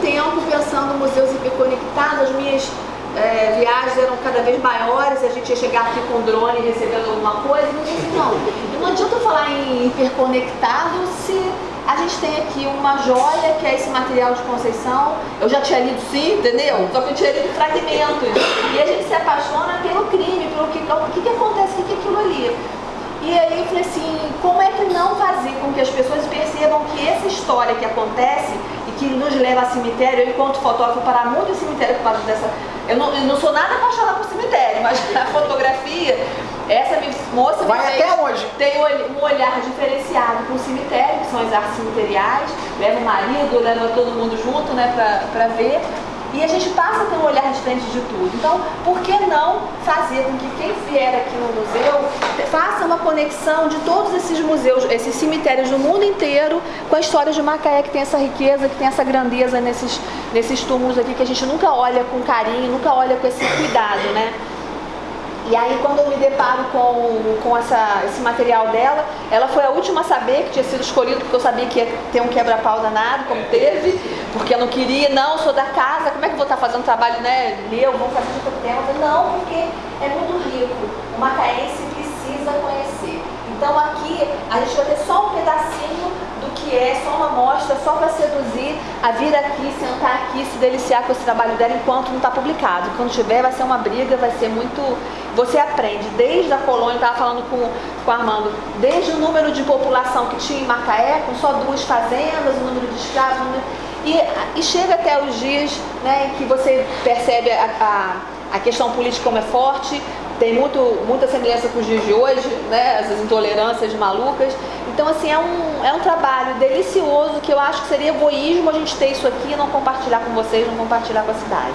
tempo pensando museus hiperconectados, as minhas é, viagens eram cada vez maiores, a gente ia chegar aqui com drone recebendo alguma coisa, eu disse, não, não adianta falar em hiperconectado se a gente tem aqui uma joia, que é esse material de Conceição, eu já tinha lido sim, entendeu? Só que eu tinha lido fragmentos, e a gente se apaixona pelo crime, pelo que, o que, que acontece, o que, que é aquilo ali. E aí eu falei assim, como é que não fazer com que as pessoas percebam que essa história que acontece e que nos leva a cemitério, eu enquanto fotógrafo parar muito em cemitério por causa dessa... Eu não, eu não sou nada apaixonada por cemitério, mas a fotografia, essa moça Vai até onde? tem um olhar diferenciado com o cemitério, que são as artes cemiteriais, leva o marido, leva todo mundo junto, né, pra ver. E a gente passa a ter um olhar diferente de tudo. Então, por que não fazer com que quem vier aqui no museu faça uma conexão de todos esses museus, esses cemitérios do mundo inteiro com a história de Macaé, que tem essa riqueza, que tem essa grandeza nesses, nesses túmulos aqui, que a gente nunca olha com carinho, nunca olha com esse cuidado, né? E aí quando eu me deparo com, com essa, esse material dela, ela foi a última a saber que tinha sido escolhido, porque eu sabia que ia ter um quebra-pau danado, como teve, porque eu não queria, não, sou da casa, como é que eu vou estar fazendo trabalho, né, meu, vamos fazer de outro tema? Não, porque é muito rico, o macaense precisa conhecer. Então aqui a gente vai ter só um pedacinho do que é, só uma amostra, só para seduzir a vir aqui, sentar aqui, se deliciar com esse trabalho dela enquanto não está publicado. Quando tiver vai ser uma briga, vai ser muito... Você aprende desde a colônia, estava falando com, com o Armando, desde o número de população que tinha em Macaé, com só duas fazendas, o número de escravos, número... E, e, chega até os dias né, que você percebe a, a, a questão política como é forte, tem muito, muita semelhança com os dias de hoje, né? essas intolerâncias malucas. Então, assim, é um, é um trabalho delicioso que eu acho que seria egoísmo a gente ter isso aqui e não compartilhar com vocês, não compartilhar com a cidade.